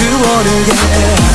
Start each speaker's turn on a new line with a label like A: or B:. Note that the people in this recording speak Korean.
A: 그 원을 yeah